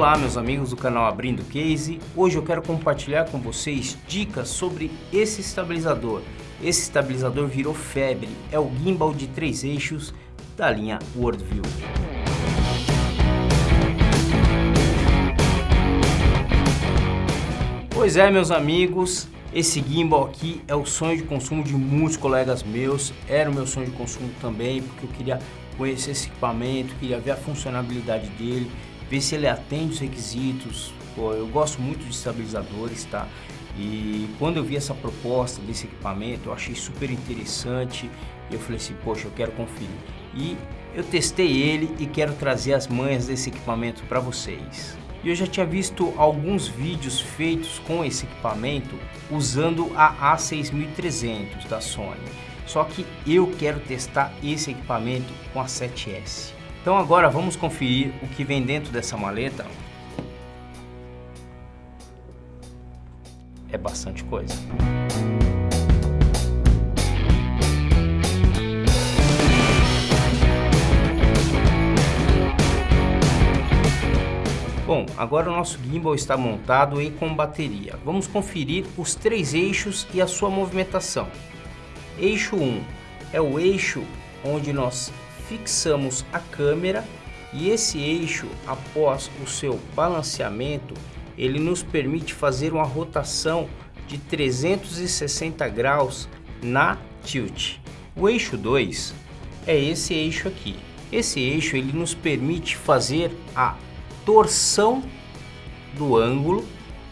Olá meus amigos do canal Abrindo Case, hoje eu quero compartilhar com vocês dicas sobre esse estabilizador. Esse estabilizador virou febre, é o gimbal de três eixos da linha Worldview. Pois é meus amigos, esse gimbal aqui é o sonho de consumo de muitos colegas meus, era o meu sonho de consumo também, porque eu queria conhecer esse equipamento, queria ver a funcionalidade dele, ver se ele atende os requisitos. Pô, eu gosto muito de estabilizadores, tá? E quando eu vi essa proposta desse equipamento, eu achei super interessante. Eu falei assim, poxa, eu quero conferir. E eu testei ele e quero trazer as manhas desse equipamento para vocês. E eu já tinha visto alguns vídeos feitos com esse equipamento usando a A6300 da Sony. Só que eu quero testar esse equipamento com a 7S. Então agora vamos conferir o que vem dentro dessa maleta. É bastante coisa. Bom, agora o nosso gimbal está montado e com bateria. Vamos conferir os três eixos e a sua movimentação. Eixo 1 é o eixo onde nós fixamos a câmera e esse eixo, após o seu balanceamento, ele nos permite fazer uma rotação de 360 graus na tilt. O eixo 2 é esse eixo aqui. Esse eixo ele nos permite fazer a torção do ângulo,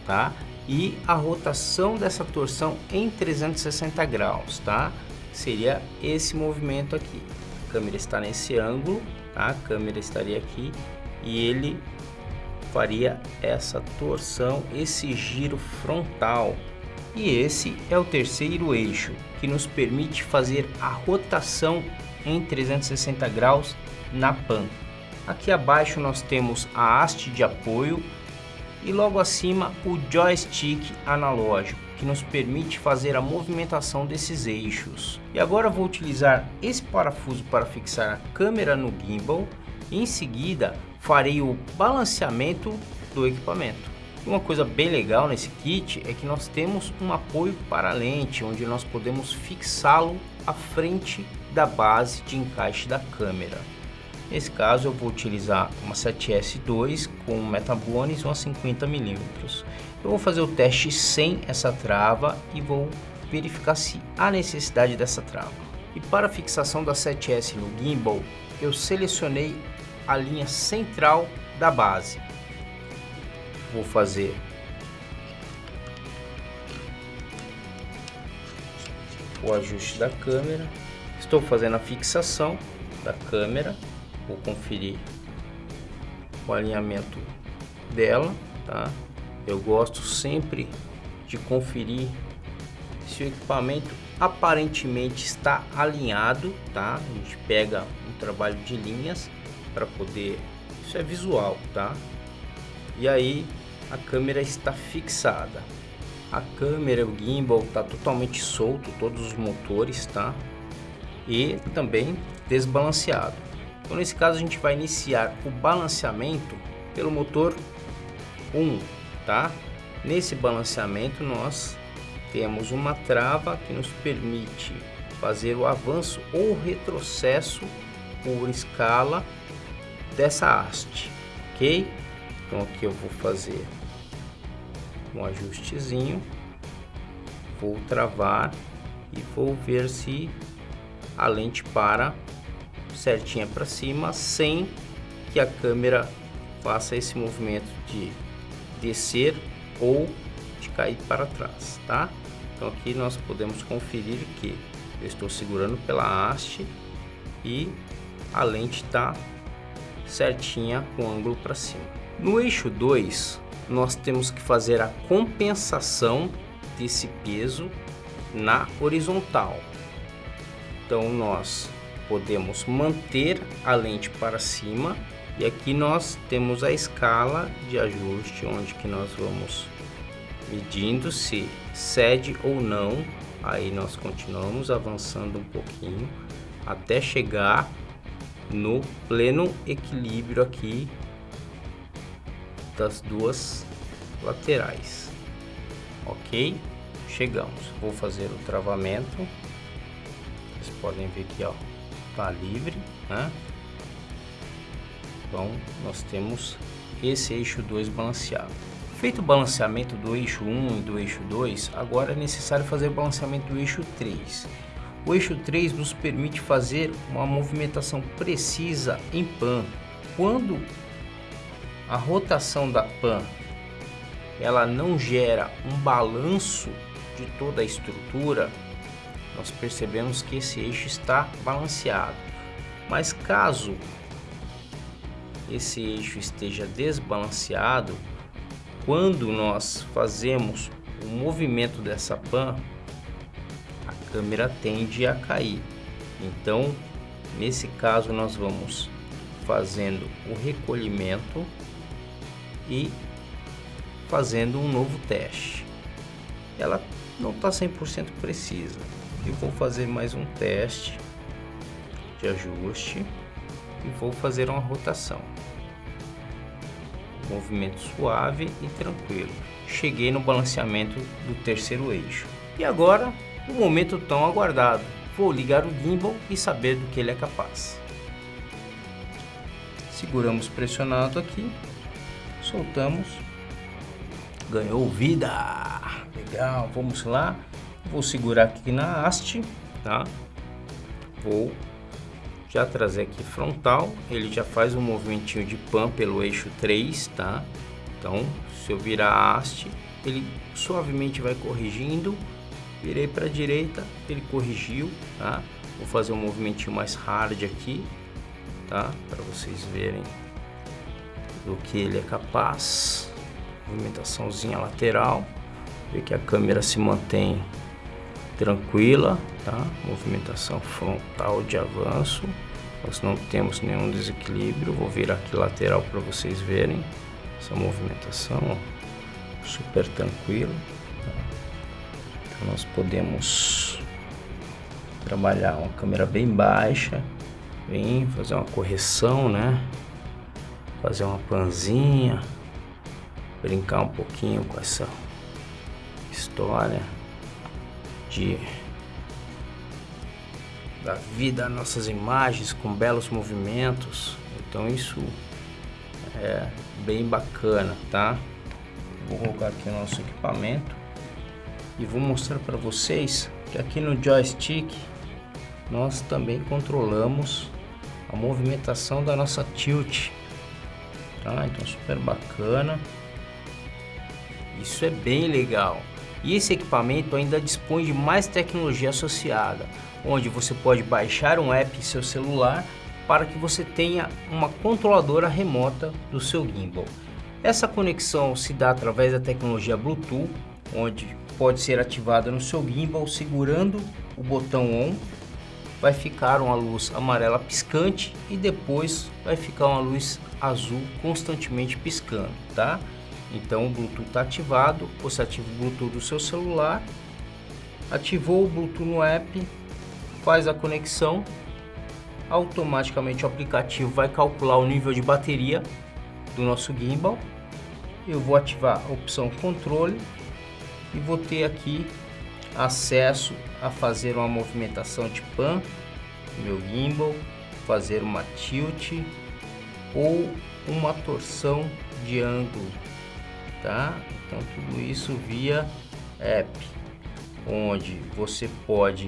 tá? E a rotação dessa torção em 360 graus, tá? Seria esse movimento aqui câmera está nesse ângulo, tá? a câmera estaria aqui e ele faria essa torção, esse giro frontal. E esse é o terceiro eixo, que nos permite fazer a rotação em 360 graus na pan. Aqui abaixo nós temos a haste de apoio e logo acima o joystick analógico que nos permite fazer a movimentação desses eixos. E agora vou utilizar esse parafuso para fixar a câmera no gimbal e em seguida farei o balanceamento do equipamento. Uma coisa bem legal nesse kit é que nós temos um apoio para a lente, onde nós podemos fixá-lo à frente da base de encaixe da câmera. Nesse caso eu vou utilizar uma 7S2 com Metabones uma 50mm. Eu vou fazer o teste sem essa trava e vou verificar se há necessidade dessa trava. E para a fixação da 7S no gimbal, eu selecionei a linha central da base. Vou fazer o ajuste da câmera. Estou fazendo a fixação da câmera vou conferir o alinhamento dela, tá? Eu gosto sempre de conferir se o equipamento aparentemente está alinhado, tá? A gente pega um trabalho de linhas para poder, isso é visual, tá? E aí a câmera está fixada. A câmera, o gimbal está totalmente solto, todos os motores, tá? E também desbalanceado. Então nesse caso a gente vai iniciar o balanceamento pelo motor 1, tá? Nesse balanceamento nós temos uma trava que nos permite fazer o avanço ou retrocesso por escala dessa haste, ok? Então aqui eu vou fazer um ajustezinho, vou travar e vou ver se a lente para certinha para cima sem que a câmera faça esse movimento de descer ou de cair para trás, tá? Então aqui nós podemos conferir que eu estou segurando pela haste e a lente está certinha com ângulo para cima. No eixo 2, nós temos que fazer a compensação desse peso na horizontal. Então nós podemos manter a lente para cima e aqui nós temos a escala de ajuste onde que nós vamos medindo se cede ou não aí nós continuamos avançando um pouquinho até chegar no pleno equilíbrio aqui das duas laterais. Ok? Chegamos. Vou fazer o travamento. Vocês podem ver que ó, tá livre, né? Então nós temos esse eixo 2 balanceado. Feito o balanceamento do eixo 1 e do eixo 2, agora é necessário fazer o balanceamento do eixo 3. O eixo 3 nos permite fazer uma movimentação precisa em pan. Quando a rotação da pan ela não gera um balanço de toda a estrutura, nós percebemos que esse eixo está balanceado. Mas caso esse eixo esteja desbalanceado, quando nós fazemos o movimento dessa pan, a câmera tende a cair. Então, nesse caso, nós vamos fazendo o recolhimento e fazendo um novo teste. Ela não está 100% precisa. Eu vou fazer mais um teste de ajuste e vou fazer uma rotação movimento suave e tranquilo. Cheguei no balanceamento do terceiro eixo. E agora, o momento tão aguardado. Vou ligar o gimbal e saber do que ele é capaz. Seguramos pressionado aqui, soltamos, ganhou vida. Legal, vamos lá. Vou segurar aqui na haste, tá? Vou já trazer aqui frontal, ele já faz um movimentinho de pan pelo eixo 3, tá? Então, se eu virar a haste, ele suavemente vai corrigindo, virei para a direita, ele corrigiu, tá? Vou fazer um movimentinho mais hard aqui, tá? Para vocês verem do que ele é capaz. Movimentaçãozinha lateral, ver que a câmera se mantém tranquila, tá? Movimentação frontal de avanço. Nós não temos nenhum desequilíbrio. Vou virar aqui lateral para vocês verem essa movimentação, ó, super tranquilo. Tá? Então nós podemos trabalhar uma câmera bem baixa, bem fazer uma correção, né? Fazer uma panzinha, brincar um pouquinho com essa história de da vida nossas imagens com belos movimentos. Então isso é bem bacana tá? Vou colocar aqui o nosso equipamento e vou mostrar para vocês que aqui no joystick nós também controlamos a movimentação da nossa tilt tá? Então super bacana. Isso é bem legal e esse equipamento ainda dispõe de mais tecnologia associada, onde você pode baixar um app em seu celular para que você tenha uma controladora remota do seu gimbal. Essa conexão se dá através da tecnologia Bluetooth, onde pode ser ativada no seu gimbal segurando o botão ON, vai ficar uma luz amarela piscante e depois vai ficar uma luz azul constantemente piscando, tá? Então o Bluetooth está ativado, você ativa o Bluetooth do seu celular, ativou o Bluetooth no app, faz a conexão, automaticamente o aplicativo vai calcular o nível de bateria do nosso gimbal. Eu vou ativar a opção controle e vou ter aqui acesso a fazer uma movimentação de pan meu gimbal, fazer uma tilt ou uma torção de ângulo tá? Então tudo isso via app, onde você pode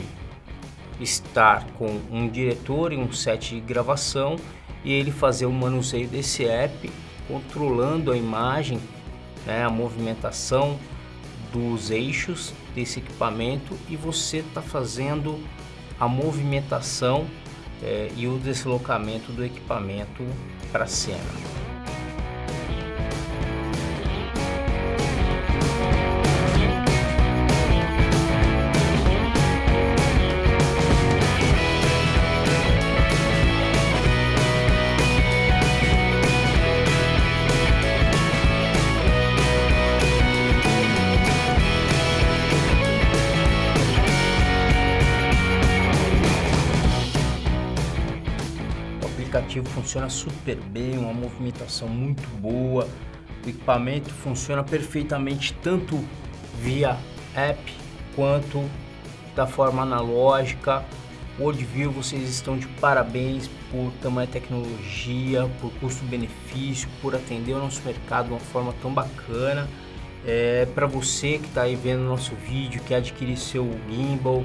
estar com um diretor e um set de gravação e ele fazer o manuseio desse app, controlando a imagem, né, a movimentação dos eixos desse equipamento e você está fazendo a movimentação é, e o deslocamento do equipamento para a cena. Aplicativo funciona super bem, uma movimentação muito boa, O equipamento funciona perfeitamente tanto via app quanto da forma analógica. Worldview, vocês estão de parabéns por tamanha tecnologia, por custo-benefício, por atender o nosso mercado de uma forma tão bacana. É, para você que está aí vendo nosso vídeo, quer adquirir seu gimbal,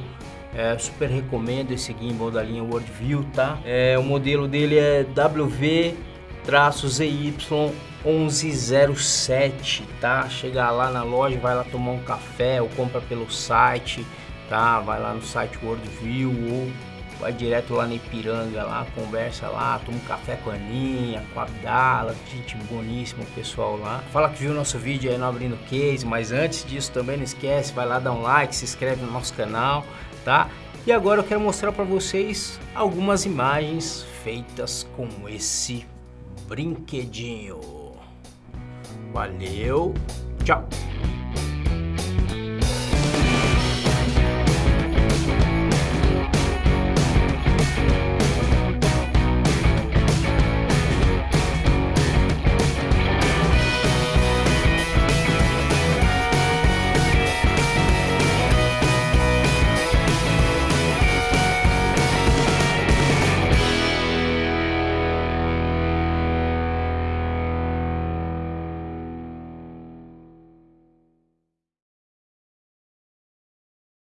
é, super recomendo esse gimbal da linha Worldview, tá? É, o modelo dele é WV-ZY1107, tá? Chega lá na loja, vai lá tomar um café ou compra pelo site, tá? Vai lá no site Worldview ou vai direto lá na Ipiranga, lá, conversa lá, toma um café com a Aninha, com a Abdala, gente boníssima pessoal lá. Fala que viu o nosso vídeo aí no Abrindo Case, mas antes disso também não esquece, vai lá dar um like, se inscreve no nosso canal, tá? E agora eu quero mostrar para vocês algumas imagens feitas com esse brinquedinho. Valeu, tchau!